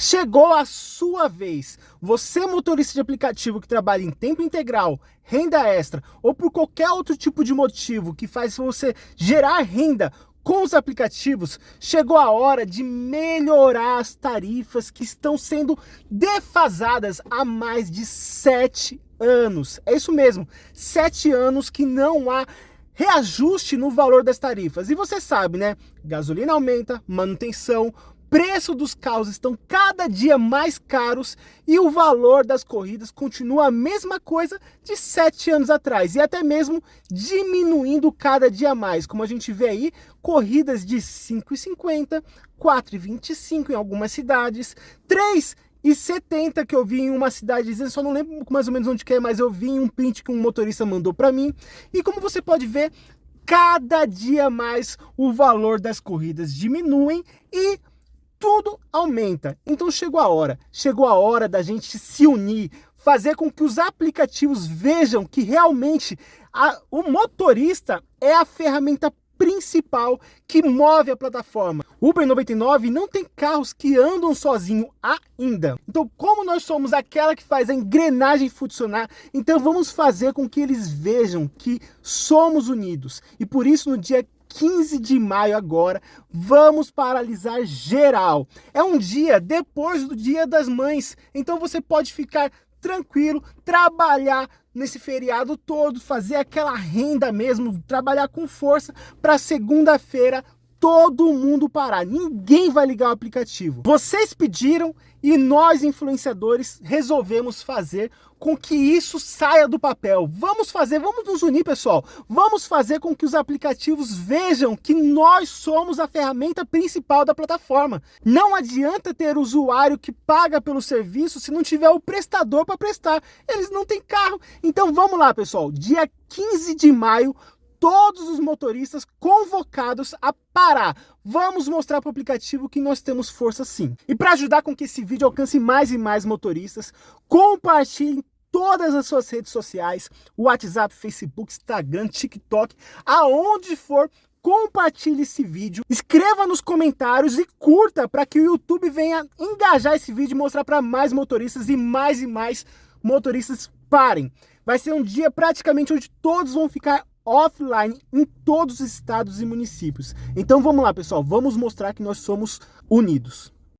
Chegou a sua vez. Você motorista de aplicativo que trabalha em tempo integral, renda extra ou por qualquer outro tipo de motivo que faz você gerar renda com os aplicativos, chegou a hora de melhorar as tarifas que estão sendo defasadas há mais de sete anos. É isso mesmo, sete anos que não há reajuste no valor das tarifas. E você sabe, né? Gasolina aumenta, manutenção, preço dos carros estão cada dia mais caros e o valor das corridas continua a mesma coisa de sete anos atrás e até mesmo diminuindo cada dia mais, como a gente vê aí, corridas de 5,50, 4,25 em algumas cidades, 3,70 que eu vi em uma cidade só não lembro mais ou menos onde que é, mas eu vi em um print que um motorista mandou para mim. E como você pode ver, cada dia mais o valor das corridas diminuem e tudo aumenta. Então chegou a hora, chegou a hora da gente se unir, fazer com que os aplicativos vejam que realmente a, o motorista é a ferramenta principal que move a plataforma. Uber 99 não tem carros que andam sozinho ainda. Então, como nós somos aquela que faz a engrenagem funcionar, então vamos fazer com que eles vejam que somos unidos. E por isso, no dia 15 de maio agora, vamos paralisar geral. É um dia depois do Dia das Mães, então você pode ficar tranquilo, trabalhar nesse feriado todo, fazer aquela renda mesmo, trabalhar com força para segunda-feira todo mundo parar. Ninguém vai ligar o aplicativo. Vocês pediram e nós, influenciadores, resolvemos fazer com que isso saia do papel. Vamos fazer, vamos nos unir, pessoal. Vamos fazer com que os aplicativos vejam que nós somos a ferramenta principal da plataforma. Não adianta ter usuário que paga pelo serviço se não tiver o prestador para prestar. Eles não têm carro. Então vamos lá, pessoal. Dia 15 de maio, todos os motoristas convocados a parar. Vamos mostrar para o aplicativo que nós temos força sim. E para ajudar com que esse vídeo alcance mais e mais motoristas, compartilhe todas as suas redes sociais, WhatsApp, Facebook, Instagram, TikTok, aonde for, compartilhe esse vídeo, escreva nos comentários e curta para que o YouTube venha engajar esse vídeo e mostrar para mais motoristas e mais e mais motoristas parem. Vai ser um dia praticamente onde todos vão ficar offline em todos os estados e municípios. Então vamos lá, pessoal, vamos mostrar que nós somos unidos.